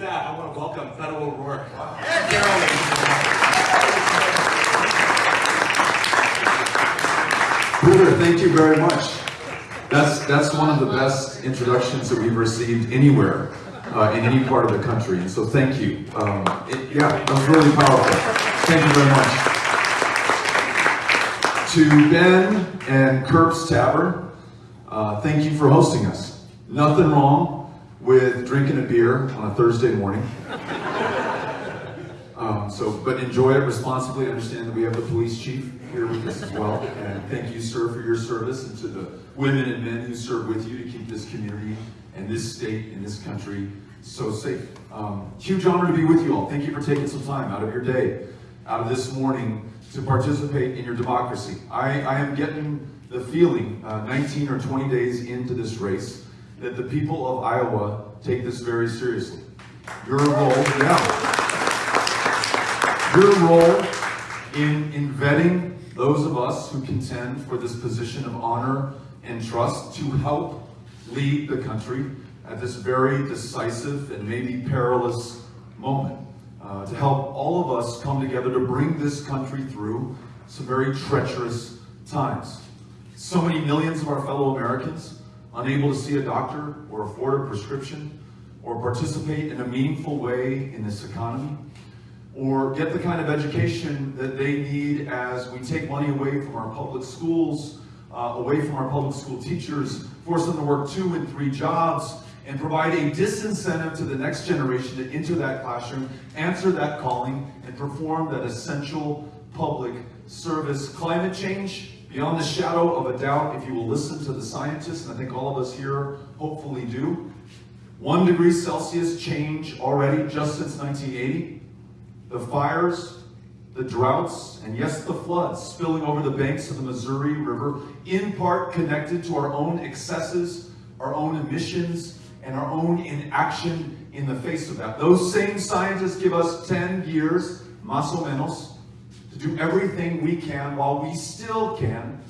that, I want to welcome Beto O'Rourke. Peter, thank you very much. That's that's one of the best introductions that we've received anywhere uh, in any part of the country, and so thank you. Um, it, yeah, that was really powerful. Thank you very much. To Ben and Curbs Tavern, uh, thank you for hosting us. Nothing wrong with drinking a beer on a Thursday morning. Um, so, but enjoy it responsibly. Understand that we have the police chief here with us as well. And thank you, sir, for your service and to the women and men who serve with you to keep this community and this state and this country so safe. Um, huge honor to be with you all. Thank you for taking some time out of your day, out of this morning to participate in your democracy. I, I am getting the feeling, uh, 19 or 20 days into this race, that the people of Iowa take this very seriously. Your role, yeah your role in, in vetting those of us who contend for this position of honor and trust to help lead the country at this very decisive and maybe perilous moment. Uh, to help all of us come together to bring this country through some very treacherous times. So many millions of our fellow Americans unable to see a doctor or afford a prescription or participate in a meaningful way in this economy or get the kind of education that they need as we take money away from our public schools, uh, away from our public school teachers, force them to work two and three jobs, and provide a disincentive to the next generation to enter that classroom, answer that calling, and perform that essential public service. Climate change, beyond the shadow of a doubt, if you will listen to the scientists, and I think all of us here hopefully do, one degree Celsius change already just since 1980 the fires, the droughts, and yes, the floods spilling over the banks of the Missouri River, in part connected to our own excesses, our own emissions, and our own inaction in the face of that. Those same scientists give us 10 years, más o menos, do everything we can while we still can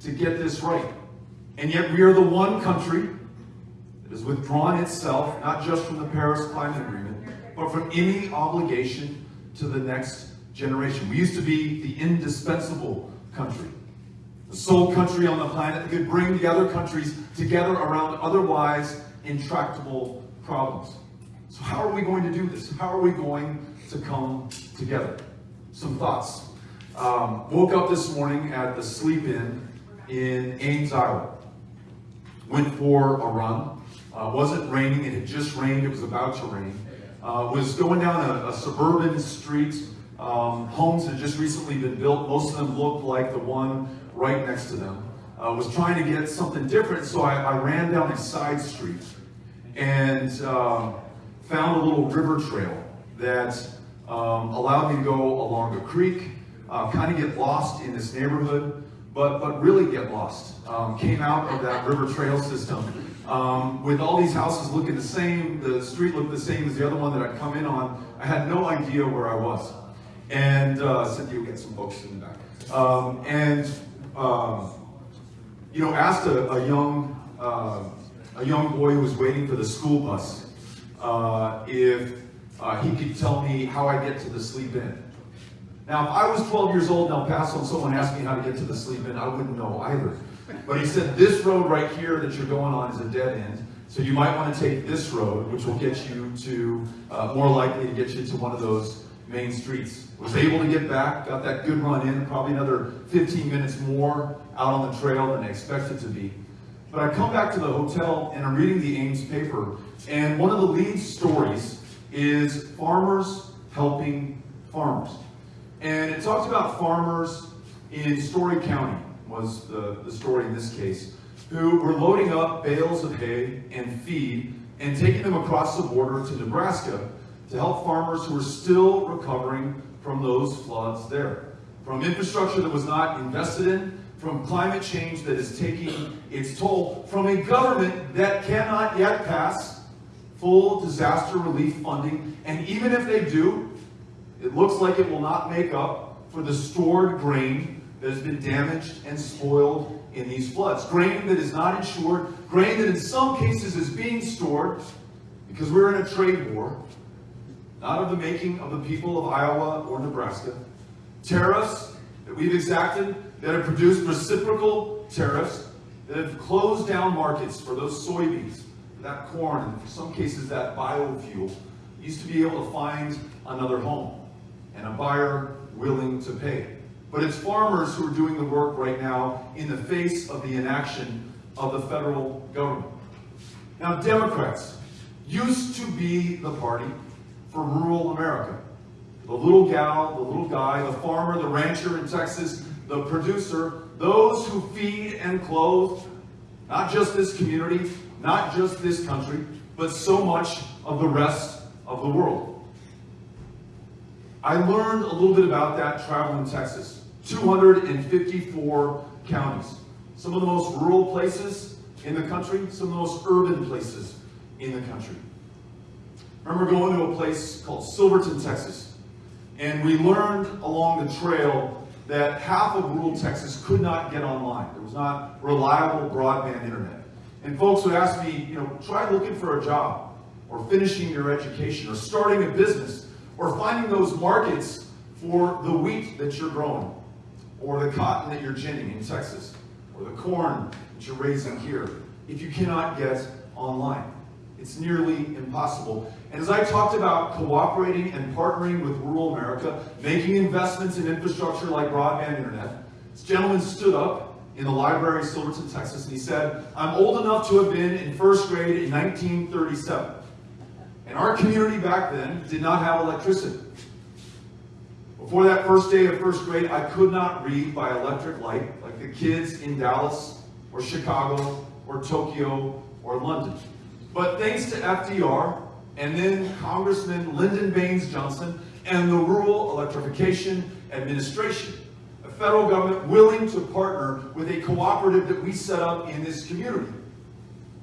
to get this right. And yet we are the one country that has withdrawn itself, not just from the Paris Climate Agreement, but from any obligation to the next generation. We used to be the indispensable country, the sole country on the planet that could bring the other countries together around otherwise intractable problems. So how are we going to do this? How are we going to come together? Some thoughts. Um, woke up this morning at the Sleep Inn in Ames, Iowa. Went for a run. Uh, wasn't raining. It had just rained. It was about to rain uh, was going down a, a suburban street. Um, homes had just recently been built. Most of them looked like the one right next to them. I uh, was trying to get something different, so I, I ran down a side street and um, found a little river trail that um, allowed me to go along a creek, uh, kind of get lost in this neighborhood, but, but really get lost. Um, came out of that river trail system um, with all these houses looking the same, the street looked the same as the other one that I'd come in on, I had no idea where I was. And uh, Cynthia will get some books in the back. Um, and, um, you know, asked a, a young, uh, a young boy who was waiting for the school bus uh, if uh, he could tell me how I get to the Sleep Inn. Now, if I was 12 years old in El Paso and someone asked me how to get to the Sleep Inn, I wouldn't know either. But he said, this road right here that you're going on is a dead end. So you might want to take this road, which will get you to, uh, more likely to get you to one of those main streets. Was able to get back, got that good run in, probably another 15 minutes more out on the trail than I expected to be. But I come back to the hotel and I'm reading the Ames paper, and one of the lead stories is farmers helping farmers. And it talks about farmers in Story County was the, the story in this case, who were loading up bales of hay and feed and taking them across the border to Nebraska to help farmers who were still recovering from those floods there. From infrastructure that was not invested in, from climate change that is taking its toll, from a government that cannot yet pass full disaster relief funding, and even if they do, it looks like it will not make up for the stored grain that has been damaged and spoiled in these floods. Grain that is not insured, grain that in some cases is being stored because we're in a trade war not of the making of the people of Iowa or Nebraska. Tariffs that we've exacted that have produced reciprocal tariffs that have closed down markets for those soybeans, that corn, and in some cases that biofuel, used to be able to find another home and a buyer willing to pay. But it's farmers who are doing the work right now in the face of the inaction of the federal government. Now, Democrats used to be the party for rural America. The little gal, the little guy, the farmer, the rancher in Texas, the producer, those who feed and clothe not just this community, not just this country, but so much of the rest of the world. I learned a little bit about that traveling in Texas. 254 counties. Some of the most rural places in the country, some of the most urban places in the country. I remember going to a place called Silverton, Texas, and we learned along the trail that half of rural Texas could not get online. There was not reliable broadband internet. And folks would ask me, you know, try looking for a job, or finishing your education, or starting a business, or finding those markets for the wheat that you're growing, or the cotton that you're ginning in Texas, or the corn that you're raising here, if you cannot get online. It's nearly impossible. And as I talked about cooperating and partnering with rural America, making investments in infrastructure like broadband internet, this gentleman stood up in the library of Silverton, Texas, and he said, I'm old enough to have been in first grade in 1937. And our community back then did not have electricity. Before that first day of first grade, I could not read by electric light like the kids in Dallas or Chicago or Tokyo or London. But thanks to FDR and then Congressman Lyndon Baines Johnson and the Rural Electrification Administration, a federal government willing to partner with a cooperative that we set up in this community.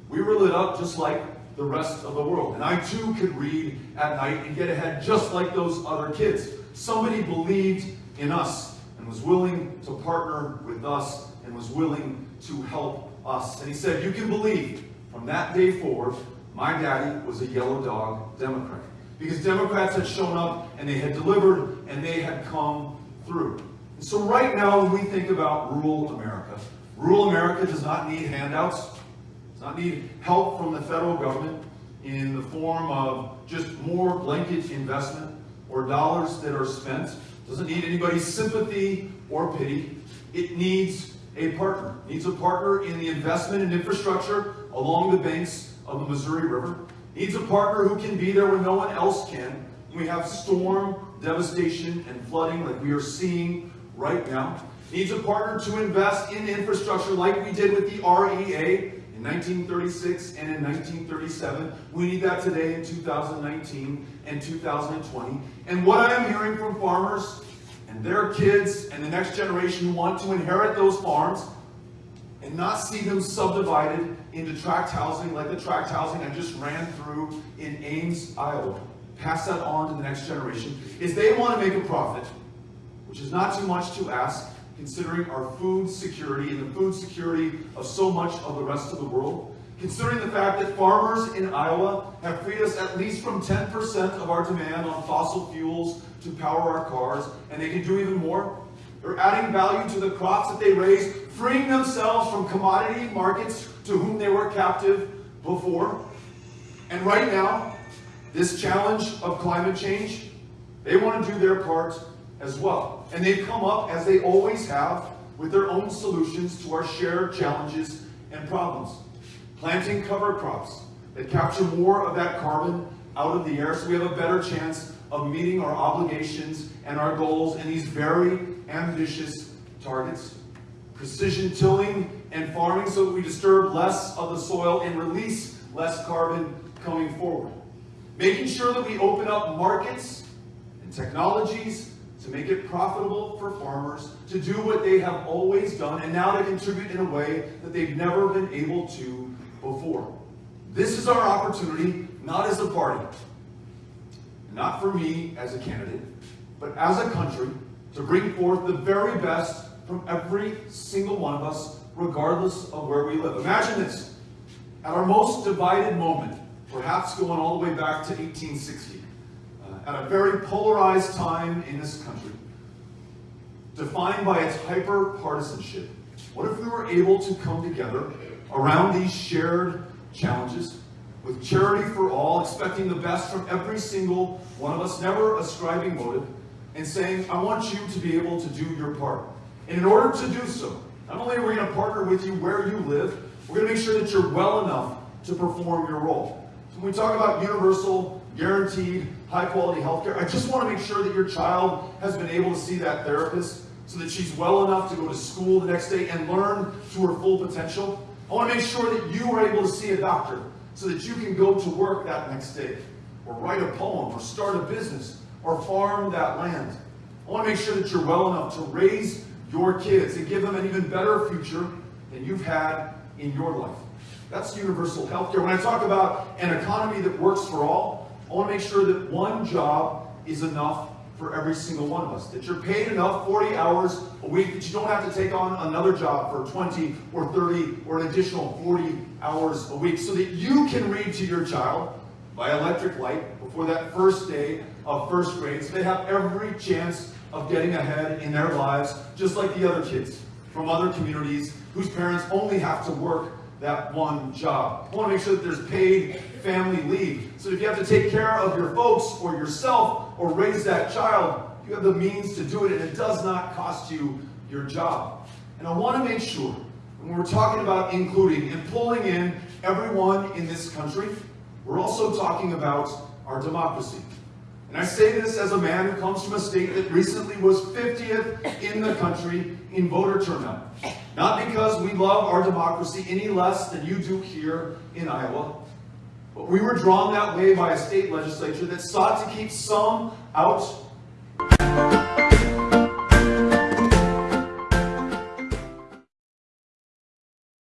We were lit up just like the rest of the world. And I too could read at night and get ahead just like those other kids. Somebody believed in us and was willing to partner with us and was willing to help us. And he said, you can believe from that day forward, my daddy was a yellow dog Democrat. Because Democrats had shown up and they had delivered and they had come through. And so right now when we think about rural America, rural America does not need handouts, not need help from the federal government in the form of just more blanket investment or dollars that are spent. Doesn't need anybody's sympathy or pity. It needs a partner. It needs a partner in the investment in infrastructure along the banks of the Missouri River. It needs a partner who can be there when no one else can. When we have storm devastation and flooding like we are seeing right now. It needs a partner to invest in infrastructure like we did with the REA in 1936 and in 1937. We need that today in 2019 and 2020. And what I am hearing from farmers and their kids and the next generation who want to inherit those farms and not see them subdivided into tract housing like the tract housing I just ran through in Ames, Iowa. Pass that on to the next generation. Is they want to make a profit, which is not too much to ask, considering our food security and the food security of so much of the rest of the world. Considering the fact that farmers in Iowa have freed us at least from 10% of our demand on fossil fuels to power our cars, and they can do even more. They're adding value to the crops that they raise, freeing themselves from commodity markets to whom they were captive before. And right now, this challenge of climate change, they want to do their part as well. And they've come up, as they always have, with their own solutions to our shared challenges and problems. Planting cover crops that capture more of that carbon out of the air so we have a better chance of meeting our obligations and our goals in these very ambitious targets. Precision tilling and farming so that we disturb less of the soil and release less carbon coming forward. Making sure that we open up markets and technologies to make it profitable for farmers to do what they have always done and now to contribute in a way that they've never been able to before. This is our opportunity, not as a party, not for me as a candidate, but as a country to bring forth the very best from every single one of us, regardless of where we live. Imagine this. At our most divided moment, perhaps going all the way back to 1860, uh, at a very polarized time in this country, defined by its hyper partisanship, what if we were able to come together around these shared challenges with charity for all, expecting the best from every single one of us, never ascribing motive, and saying, I want you to be able to do your part. And in order to do so, not only are we going to partner with you where you live, we're going to make sure that you're well enough to perform your role. So when we talk about universal, guaranteed, high quality healthcare, I just want to make sure that your child has been able to see that therapist so that she's well enough to go to school the next day and learn to her full potential. I want to make sure that you are able to see a doctor so that you can go to work that next day, or write a poem, or start a business, or farm that land. I want to make sure that you're well enough to raise your kids and give them an even better future than you've had in your life. That's universal health care. When I talk about an economy that works for all, I want to make sure that one job is enough for every single one of us. That you're paid enough 40 hours a week that you don't have to take on another job for 20 or 30 or an additional 40 hours a week so that you can read to your child by electric light before that first day of first grade so they have every chance of getting ahead in their lives just like the other kids from other communities whose parents only have to work that one job. I want to make sure that there's paid family leave. So if you have to take care of your folks or yourself or raise that child, you have the means to do it and it does not cost you your job. And I want to make sure when we're talking about including and pulling in everyone in this country, we're also talking about our democracy. And I say this as a man who comes from a state that recently was 50th in the country in voter turnout. Not because we love our democracy any less than you do here in Iowa, but we were drawn that way by a state legislature that sought to keep some out